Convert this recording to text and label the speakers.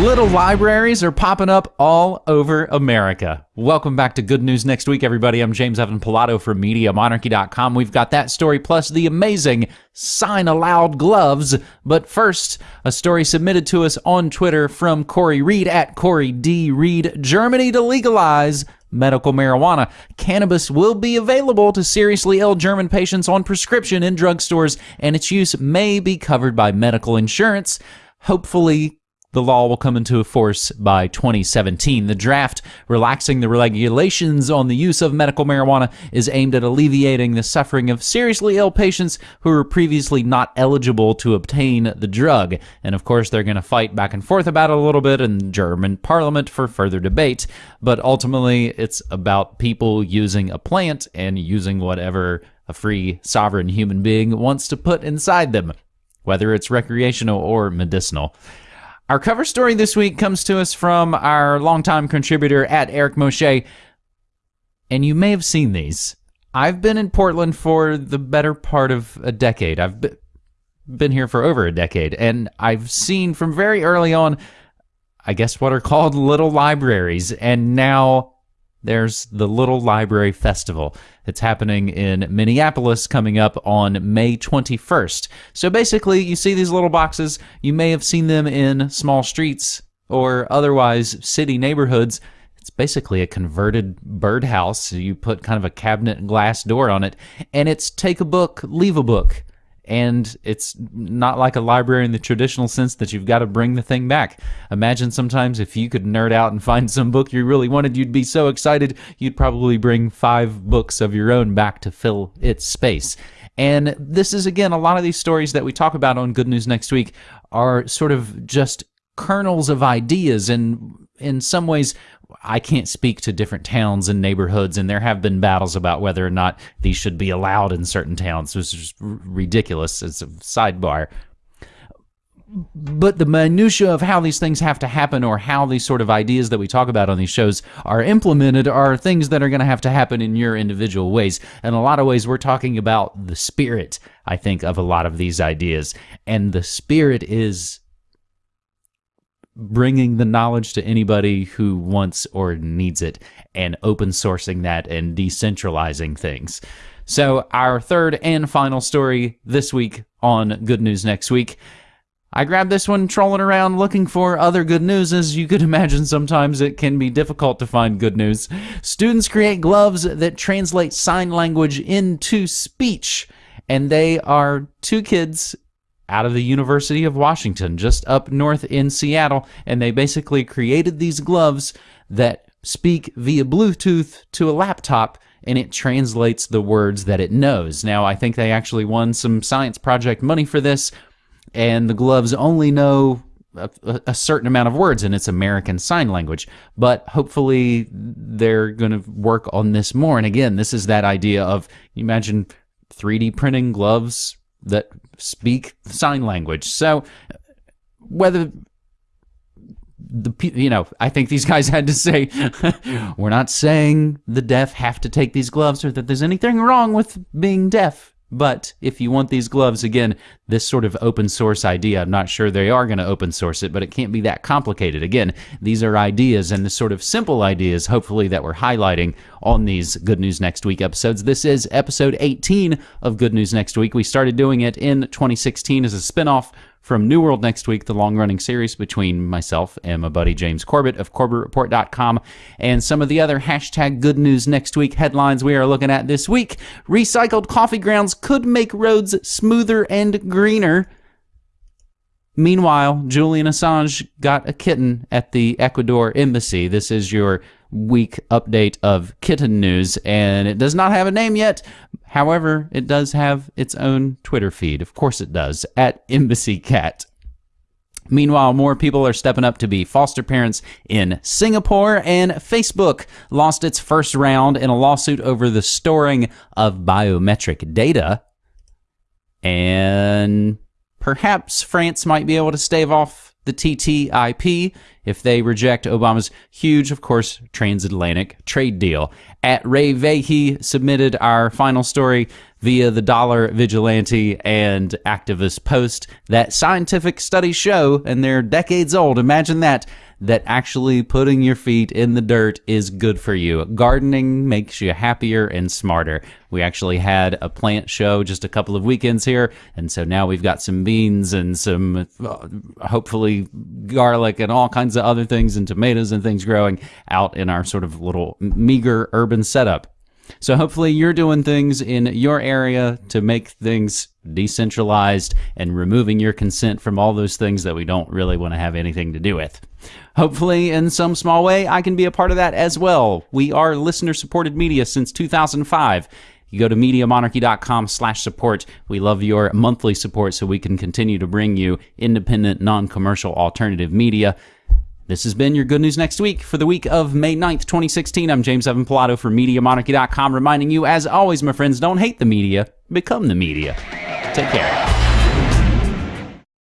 Speaker 1: Little libraries are popping up all over America. Welcome back to Good News Next Week, everybody. I'm James Evan Pilato from MediaMonarchy.com. We've got that story plus the amazing Sign Aloud gloves. But first, a story submitted to us on Twitter from Corey Reed at Corey D. Reed. Germany to legalize medical marijuana. Cannabis will be available to seriously ill German patients on prescription in drugstores, and its use may be covered by medical insurance. Hopefully, the law will come into force by 2017. The draft relaxing the regulations on the use of medical marijuana is aimed at alleviating the suffering of seriously ill patients who were previously not eligible to obtain the drug. And of course, they're going to fight back and forth about it a little bit in German parliament for further debate. But ultimately, it's about people using a plant and using whatever a free, sovereign human being wants to put inside them, whether it's recreational or medicinal. Our cover story this week comes to us from our longtime contributor at Eric Moshe, and you may have seen these. I've been in Portland for the better part of a decade. I've been here for over a decade, and I've seen from very early on, I guess, what are called little libraries, and now there's the Little Library Festival. It's happening in Minneapolis coming up on May 21st. So basically, you see these little boxes. You may have seen them in small streets or otherwise city neighborhoods. It's basically a converted birdhouse. You put kind of a cabinet glass door on it, and it's take a book, leave a book and it's not like a library in the traditional sense that you've got to bring the thing back. Imagine sometimes if you could nerd out and find some book you really wanted, you'd be so excited you'd probably bring five books of your own back to fill its space. And this is again a lot of these stories that we talk about on Good News Next Week are sort of just kernels of ideas and in some ways I can't speak to different towns and neighborhoods, and there have been battles about whether or not these should be allowed in certain towns, which is ridiculous. It's a sidebar. But the minutia of how these things have to happen, or how these sort of ideas that we talk about on these shows are implemented, are things that are going to have to happen in your individual ways. In a lot of ways, we're talking about the spirit, I think, of a lot of these ideas. And the spirit is bringing the knowledge to anybody who wants or needs it and open sourcing that and decentralizing things. So, our third and final story this week on Good News Next Week. I grabbed this one trolling around looking for other good news. As you could imagine, sometimes it can be difficult to find good news. Students create gloves that translate sign language into speech. And they are two kids out of the University of Washington, just up north in Seattle, and they basically created these gloves that speak via Bluetooth to a laptop and it translates the words that it knows. Now, I think they actually won some science project money for this, and the gloves only know a, a certain amount of words and its American Sign Language. But hopefully, they're going to work on this more. And again, this is that idea of imagine 3D printing gloves that speak sign language. So whether the you know i think these guys had to say we're not saying the deaf have to take these gloves or that there's anything wrong with being deaf but if you want these gloves, again, this sort of open source idea, I'm not sure they are going to open source it, but it can't be that complicated. Again, these are ideas and the sort of simple ideas, hopefully, that we're highlighting on these Good News Next Week episodes. This is episode 18 of Good News Next Week. We started doing it in 2016 as a spinoff from New World next week, the long running series between myself and my buddy James Corbett of CorbettReport.com, and some of the other hashtag good news next week headlines we are looking at this week. Recycled coffee grounds could make roads smoother and greener. Meanwhile, Julian Assange got a kitten at the Ecuador embassy. This is your week update of kitten news, and it does not have a name yet. However, it does have its own Twitter feed. Of course, it does at Embassy Cat. Meanwhile, more people are stepping up to be foster parents in Singapore, and Facebook lost its first round in a lawsuit over the storing of biometric data. And perhaps France might be able to stave off the TTIP if they reject Obama's huge, of course, transatlantic trade deal. At Ray Vahey submitted our final story. via the Dollar Vigilante and Activist Post that scientific studies show, and they're decades old, imagine that, that actually putting your feet in the dirt is good for you. Gardening makes you happier and smarter. We actually had a plant show just a couple of weekends here, and so now we've got some beans and some uh, hopefully garlic and all kinds of other things and tomatoes and things growing out in our sort of little meager urban setup. So hopefully you're doing things in your area to make things decentralized and removing your consent from all those things that we don't really want to have anything to do with. Hopefully, in some small way, I can be a part of that as well. We are listener supported media since 2005. You go to MediaMonarchy.com slash support. We love your monthly support so we can continue to bring you independent, non-commercial alternative media. This has been your Good News Next Week for the week of May 9th, 2016. I'm James Evan Pilato from MediaMonarchy.com, reminding you, as always, my friends, don't hate the media, become the media. Take care.